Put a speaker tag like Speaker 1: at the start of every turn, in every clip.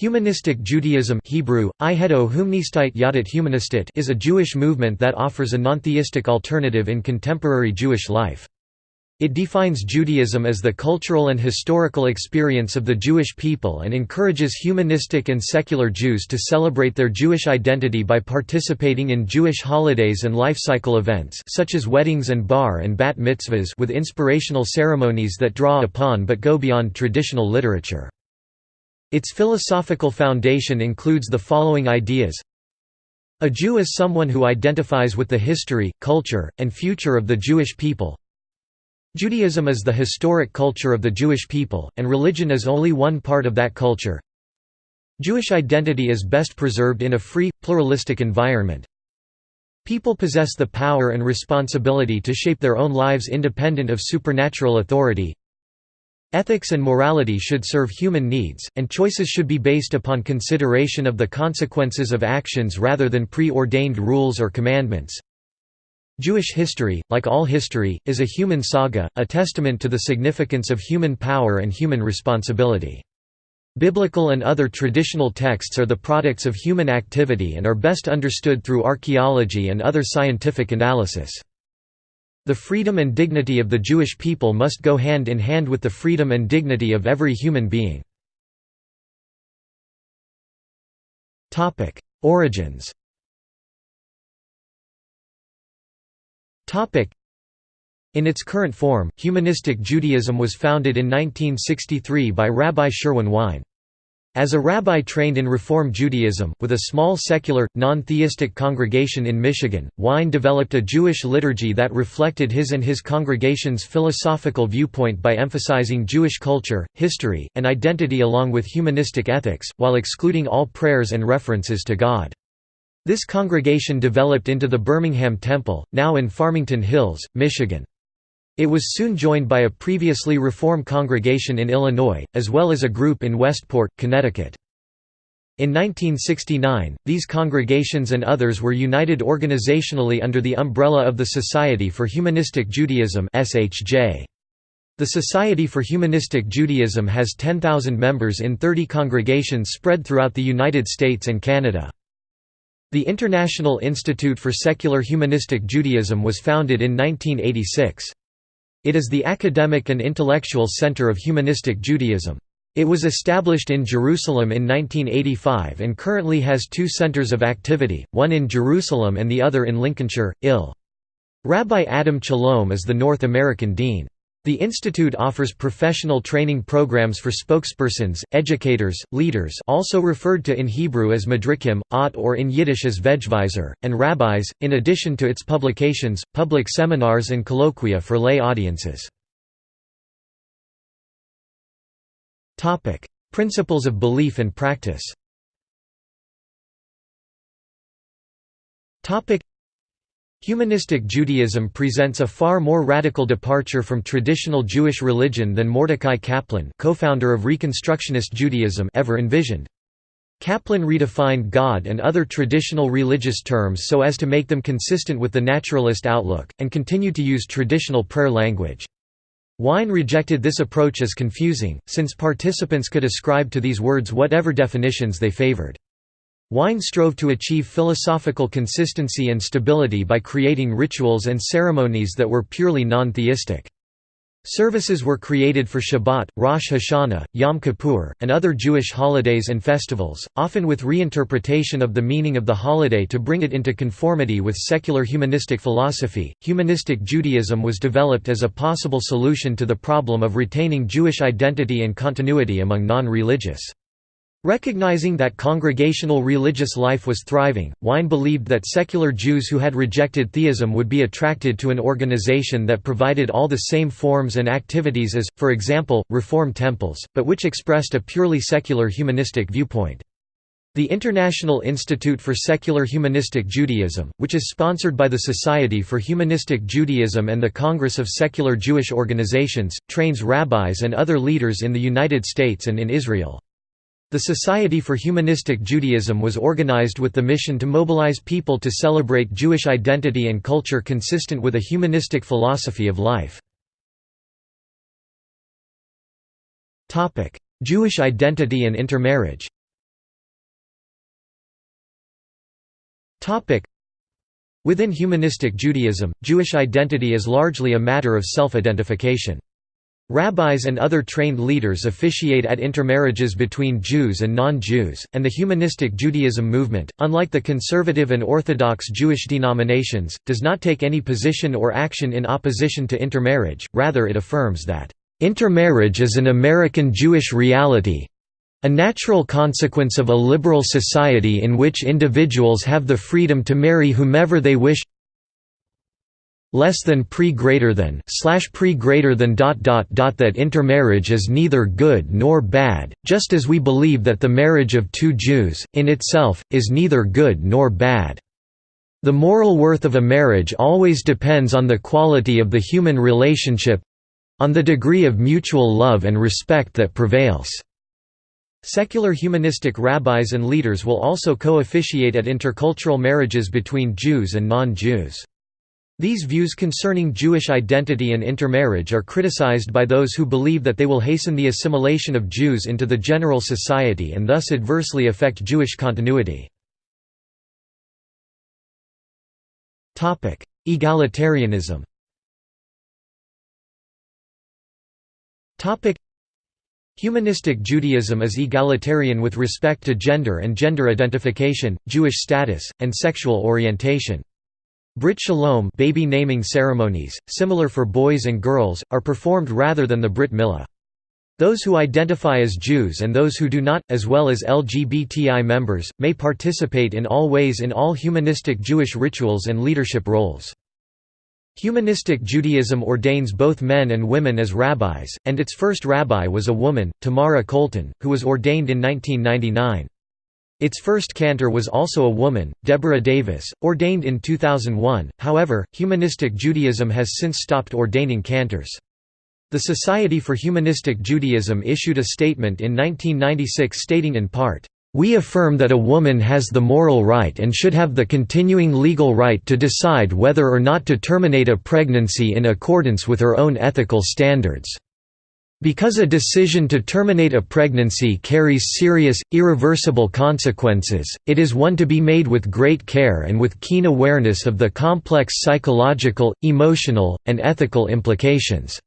Speaker 1: Humanistic Judaism Hebrew, is a Jewish movement that offers a non-theistic alternative in contemporary Jewish life. It defines Judaism as the cultural and historical experience of the Jewish people and encourages humanistic and secular Jews to celebrate their Jewish identity by participating in Jewish holidays and life cycle events such as weddings and bar and bat mitzvahs with inspirational ceremonies that draw upon but go beyond traditional literature. Its philosophical foundation includes the following ideas A Jew is someone who identifies with the history, culture, and future of the Jewish people. Judaism is the historic culture of the Jewish people, and religion is only one part of that culture. Jewish identity is best preserved in a free, pluralistic environment. People possess the power and responsibility to shape their own lives independent of supernatural authority. Ethics and morality should serve human needs, and choices should be based upon consideration of the consequences of actions rather than pre-ordained rules or commandments. Jewish history, like all history, is a human saga, a testament to the significance of human power and human responsibility. Biblical and other traditional texts are the products of human activity and are best understood through archaeology and other scientific analysis. The freedom and dignity of the Jewish people must go hand in hand with the freedom and dignity of every human being. Origins in its current form, humanistic Judaism was founded in 1963 by Rabbi Sherwin Wine. As a rabbi trained in Reform Judaism, with a small secular, non-theistic congregation in Michigan, Wine developed a Jewish liturgy that reflected his and his congregation's philosophical viewpoint by emphasizing Jewish culture, history, and identity along with humanistic ethics, while excluding all prayers and references to God. This congregation developed into the Birmingham Temple, now in Farmington Hills, Michigan. It was soon joined by a previously Reform congregation in Illinois, as well as a group in Westport, Connecticut. In 1969, these congregations and others were united organizationally under the umbrella of the Society for Humanistic Judaism The Society for Humanistic Judaism has 10,000 members in 30 congregations spread throughout the United States and Canada. The International Institute for Secular Humanistic Judaism was founded in 1986. It is the academic and intellectual center of humanistic Judaism. It was established in Jerusalem in 1985 and currently has two centers of activity, one in Jerusalem and the other in Lincolnshire, Ill. Rabbi Adam Chalom is the North American dean. The institute offers professional training programs for spokespersons, educators, leaders also referred to in Hebrew as madrikim, ot or in Yiddish as vejvaiser, and rabbis, in addition to its publications, public seminars and colloquia for lay audiences. Principles of belief and practice Humanistic Judaism presents a far more radical departure from traditional Jewish religion than Mordecai Kaplan co-founder of Reconstructionist Judaism ever envisioned. Kaplan redefined God and other traditional religious terms so as to make them consistent with the naturalist outlook, and continued to use traditional prayer language. Wine rejected this approach as confusing, since participants could ascribe to these words whatever definitions they favored. Wine strove to achieve philosophical consistency and stability by creating rituals and ceremonies that were purely non-theistic. Services were created for Shabbat, Rosh Hashanah, Yom Kippur, and other Jewish holidays and festivals, often with reinterpretation of the meaning of the holiday to bring it into conformity with secular humanistic philosophy. Humanistic Judaism was developed as a possible solution to the problem of retaining Jewish identity and continuity among non religious. Recognizing that congregational religious life was thriving, Wine believed that secular Jews who had rejected theism would be attracted to an organization that provided all the same forms and activities as, for example, Reform temples, but which expressed a purely secular humanistic viewpoint. The International Institute for Secular Humanistic Judaism, which is sponsored by the Society for Humanistic Judaism and the Congress of Secular Jewish Organizations, trains rabbis and other leaders in the United States and in Israel. The Society for Humanistic Judaism was organized with the mission to mobilize people to celebrate Jewish identity and culture consistent with a humanistic philosophy of life. Jewish identity and intermarriage Within humanistic Judaism, Jewish identity is largely a matter of self-identification. Rabbis and other trained leaders officiate at intermarriages between Jews and non-Jews, and the humanistic Judaism movement, unlike the conservative and orthodox Jewish denominations, does not take any position or action in opposition to intermarriage, rather it affirms that, "...intermarriage is an American Jewish reality a natural consequence of a liberal society in which individuals have the freedom to marry whomever they wish less than pre greater than slash pre greater than dot dot dot that intermarriage is neither good nor bad, just as we believe that the marriage of two Jews, in itself, is neither good nor bad. The moral worth of a marriage always depends on the quality of the human relationship—on the degree of mutual love and respect that prevails. Secular humanistic rabbis and leaders will also co-officiate at intercultural marriages between Jews and non-Jews. These views concerning Jewish identity and intermarriage are criticized by those who believe that they will hasten the assimilation of Jews into the general society and thus adversely affect Jewish continuity. Egalitarianism Humanistic Judaism is egalitarian with respect to gender and gender identification, Jewish status, and sexual orientation. Brit Shalom baby naming ceremonies, similar for boys and girls, are performed rather than the Brit Milah. Those who identify as Jews and those who do not, as well as LGBTI members, may participate in all ways in all humanistic Jewish rituals and leadership roles. Humanistic Judaism ordains both men and women as rabbis, and its first rabbi was a woman, Tamara Kolton, who was ordained in 1999. Its first cantor was also a woman, Deborah Davis, ordained in 2001, however, Humanistic Judaism has since stopped ordaining cantors. The Society for Humanistic Judaism issued a statement in 1996 stating in part, "...we affirm that a woman has the moral right and should have the continuing legal right to decide whether or not to terminate a pregnancy in accordance with her own ethical standards." Because a decision to terminate a pregnancy carries serious, irreversible consequences, it is one to be made with great care and with keen awareness of the complex psychological, emotional, and ethical implications.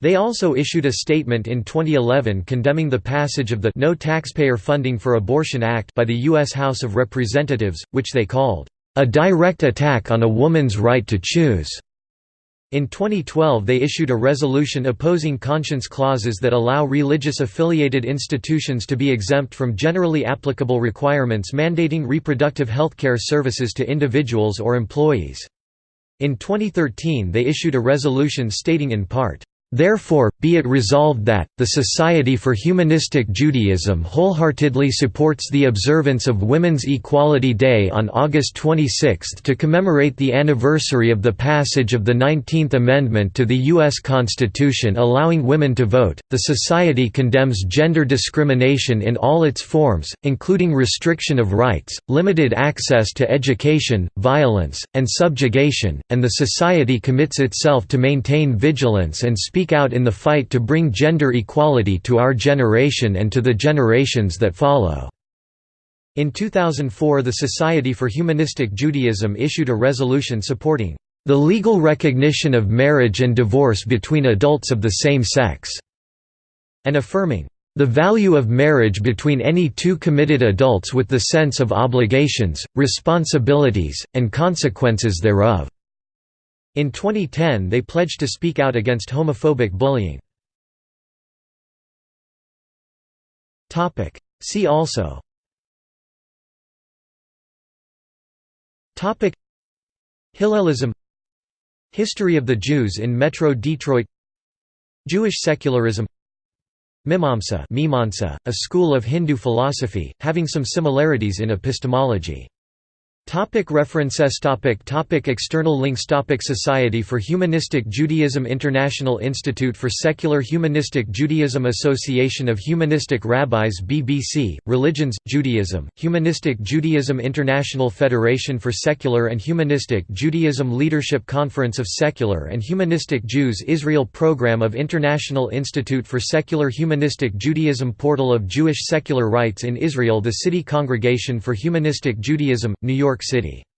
Speaker 1: They also issued a statement in 2011 condemning the passage of the No Taxpayer Funding for Abortion Act by the U.S. House of Representatives, which they called, "...a direct attack on a woman's right to choose." In 2012 they issued a resolution opposing conscience clauses that allow religious-affiliated institutions to be exempt from generally applicable requirements mandating reproductive health care services to individuals or employees. In 2013 they issued a resolution stating in part, Therefore, be it resolved that, the Society for Humanistic Judaism wholeheartedly supports the observance of Women's Equality Day on August 26 to commemorate the anniversary of the passage of the 19th Amendment to the U.S. Constitution allowing women to vote. The Society condemns gender discrimination in all its forms, including restriction of rights, limited access to education, violence, and subjugation, and the Society commits itself to maintain vigilance and speak speak out in the fight to bring gender equality to our generation and to the generations that follow." In 2004 the Society for Humanistic Judaism issued a resolution supporting the legal recognition of marriage and divorce between adults of the same sex, and affirming the value of marriage between any two committed adults with the sense of obligations, responsibilities, and consequences thereof. In 2010 they pledged to speak out against homophobic bullying. See also. Hillelism. History of the Jews in Metro Detroit. Jewish secularism. Mimamsa a school of Hindu philosophy, having some similarities in epistemology Topic references. Topic topic External links. Topic Society for Humanistic Judaism International Institute for Secular Humanistic Judaism Association of Humanistic Rabbis BBC, Religions, Judaism, Humanistic Judaism International Federation for Secular and Humanistic Judaism Leadership Conference of Secular and Humanistic Jews Israel Program of International Institute for Secular Humanistic Judaism Portal of Jewish Secular Rights in Israel The City Congregation for Humanistic Judaism, New York York City.